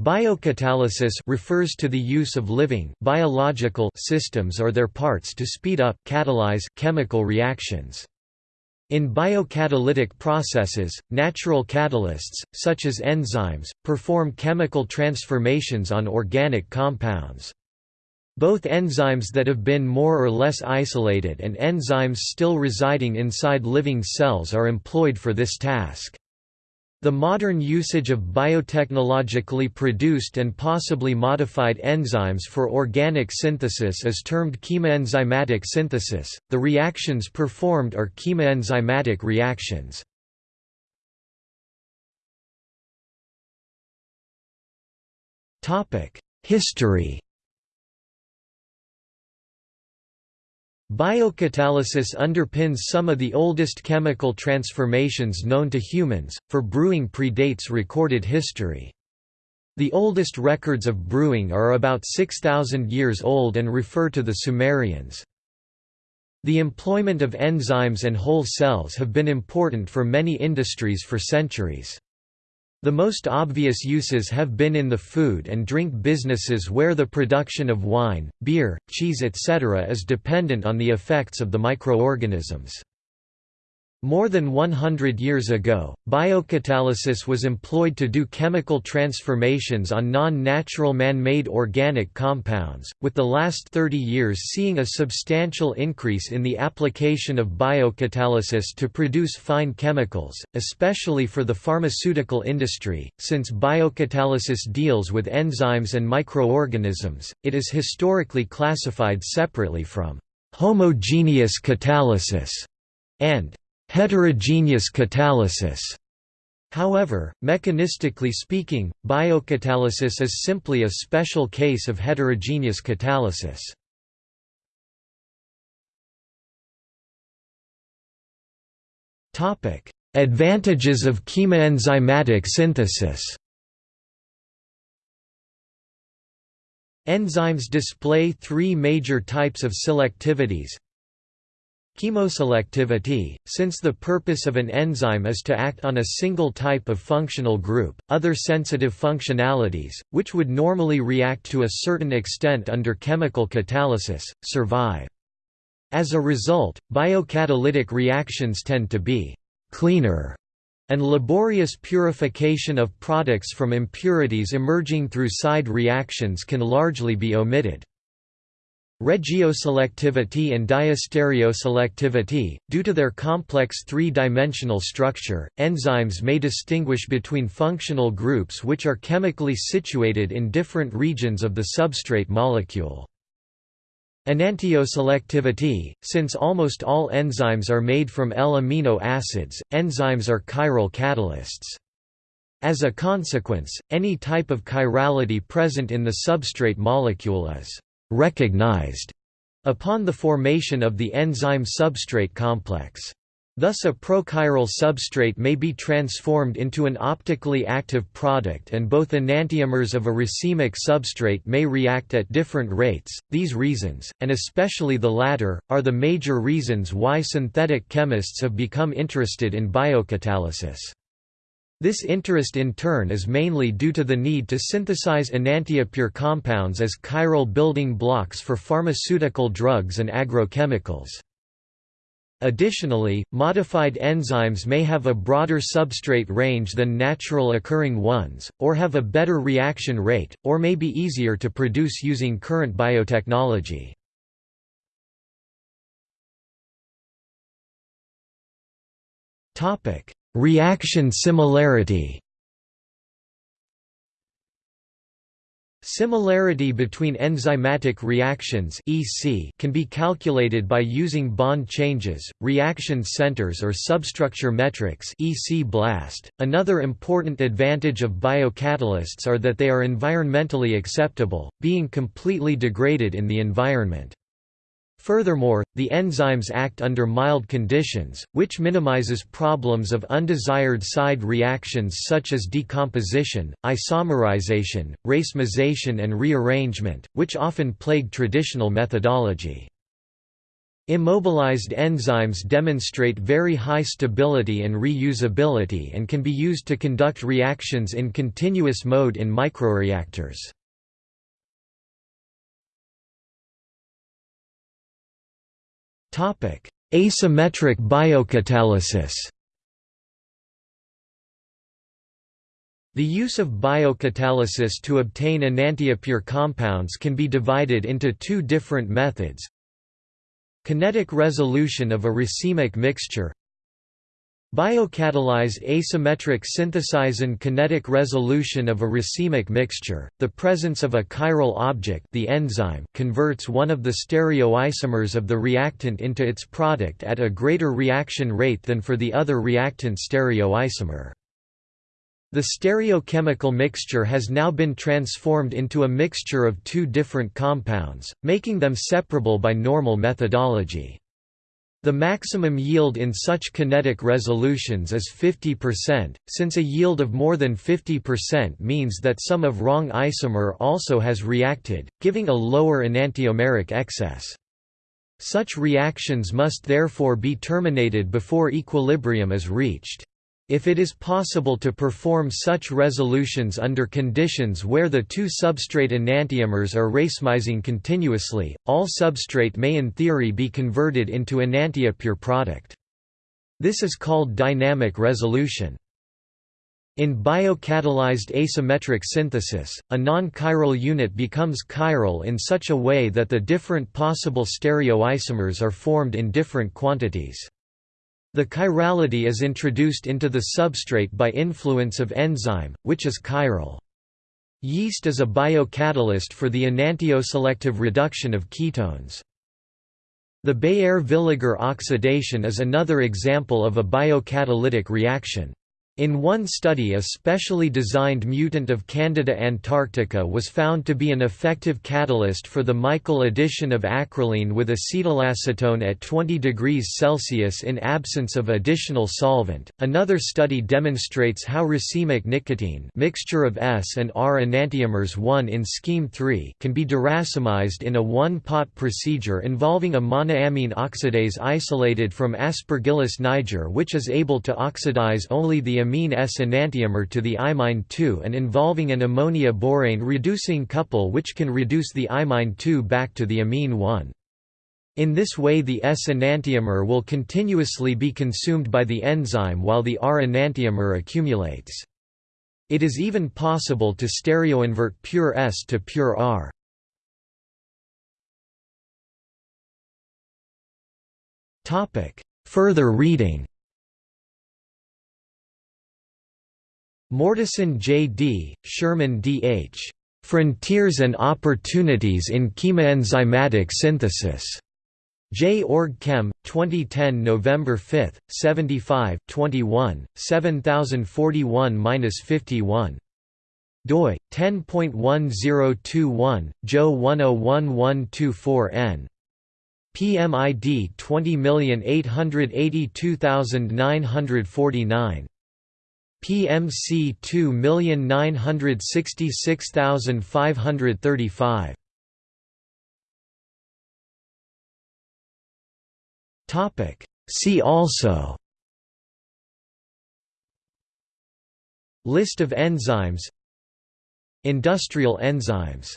Biocatalysis refers to the use of living biological systems or their parts to speed up catalyze chemical reactions. In biocatalytic processes, natural catalysts, such as enzymes, perform chemical transformations on organic compounds. Both enzymes that have been more or less isolated and enzymes still residing inside living cells are employed for this task. The modern usage of biotechnologically produced and possibly modified enzymes for organic synthesis is termed chemoenzymatic synthesis. The reactions performed are chemoenzymatic reactions. Topic: History Biocatalysis underpins some of the oldest chemical transformations known to humans, for brewing predates recorded history. The oldest records of brewing are about 6,000 years old and refer to the Sumerians. The employment of enzymes and whole cells have been important for many industries for centuries. The most obvious uses have been in the food and drink businesses where the production of wine, beer, cheese etc. is dependent on the effects of the microorganisms. More than 100 years ago, biocatalysis was employed to do chemical transformations on non-natural man-made organic compounds, with the last 30 years seeing a substantial increase in the application of biocatalysis to produce fine chemicals, especially for the pharmaceutical industry. Since biocatalysis deals with enzymes and microorganisms, it is historically classified separately from homogeneous catalysis and heterogeneous catalysis. However, mechanistically speaking, biocatalysis is simply a special case of heterogeneous catalysis. Advantages of chemoenzymatic synthesis Enzymes display three major types of selectivities Chemoselectivity – Since the purpose of an enzyme is to act on a single type of functional group, other sensitive functionalities, which would normally react to a certain extent under chemical catalysis, survive. As a result, biocatalytic reactions tend to be «cleaner» and laborious purification of products from impurities emerging through side reactions can largely be omitted. Regioselectivity and diastereoselectivity, due to their complex three-dimensional structure, enzymes may distinguish between functional groups which are chemically situated in different regions of the substrate molecule. Enantioselectivity, since almost all enzymes are made from L-amino acids, enzymes are chiral catalysts. As a consequence, any type of chirality present in the substrate molecule is recognized upon the formation of the enzyme-substrate complex. Thus a prochiral substrate may be transformed into an optically active product and both enantiomers of a racemic substrate may react at different rates. These reasons, and especially the latter, are the major reasons why synthetic chemists have become interested in biocatalysis. This interest in turn is mainly due to the need to synthesize enantiopure compounds as chiral building blocks for pharmaceutical drugs and agrochemicals. Additionally, modified enzymes may have a broader substrate range than natural occurring ones, or have a better reaction rate, or may be easier to produce using current biotechnology. Reaction similarity Similarity between enzymatic reactions (EC) can be calculated by using bond changes, reaction centers or substructure metrics (EC blast). Another important advantage of biocatalysts are that they are environmentally acceptable, being completely degraded in the environment. Furthermore, the enzymes act under mild conditions, which minimizes problems of undesired side reactions such as decomposition, isomerization, racemization and rearrangement, which often plague traditional methodology. Immobilized enzymes demonstrate very high stability and reusability and can be used to conduct reactions in continuous mode in microreactors. Asymmetric biocatalysis The use of biocatalysis to obtain enantiopure compounds can be divided into two different methods. Kinetic resolution of a racemic mixture Biocatalyzed asymmetric synthesizing kinetic resolution of a racemic mixture, the presence of a chiral object the enzyme converts one of the stereoisomers of the reactant into its product at a greater reaction rate than for the other reactant stereoisomer. The stereochemical mixture has now been transformed into a mixture of two different compounds, making them separable by normal methodology. The maximum yield in such kinetic resolutions is 50%, since a yield of more than 50% means that some of wrong isomer also has reacted, giving a lower enantiomeric excess. Such reactions must therefore be terminated before equilibrium is reached. If it is possible to perform such resolutions under conditions where the two substrate enantiomers are racemizing continuously, all substrate may in theory be converted into enantiopure product. This is called dynamic resolution. In biocatalyzed asymmetric synthesis, a non-chiral unit becomes chiral in such a way that the different possible stereoisomers are formed in different quantities. The chirality is introduced into the substrate by influence of enzyme, which is chiral. Yeast is a biocatalyst for the enantioselective reduction of ketones. The Baeyer-Villiger oxidation is another example of a biocatalytic reaction. In one study a specially designed mutant of Candida antarctica was found to be an effective catalyst for the Michael addition of acrolein with acetylacetone at 20 degrees Celsius in absence of additional solvent. Another study demonstrates how racemic nicotine mixture of S and R enantiomers 1 in scheme 3 can be deracemized in a one-pot procedure involving a monoamine oxidase isolated from Aspergillus niger which is able to oxidize only the amine S enantiomer to the imine 2 and involving an ammonia borane reducing couple which can reduce the imine 2 back to the amine 1. In this way the S enantiomer will continuously be consumed by the enzyme while the R enantiomer accumulates. It is even possible to stereoinvert pure S to pure R. Further reading Mortison J. D., Sherman D. H. Frontiers and Opportunities in Chemoenzymatic Synthesis. J. Org Chem, 2010 November 5, 75, 21, 7041-51 doi 10.1021 Jo 101124N PMID 20882949 PMC 2966535 Topic. See also List of enzymes Industrial enzymes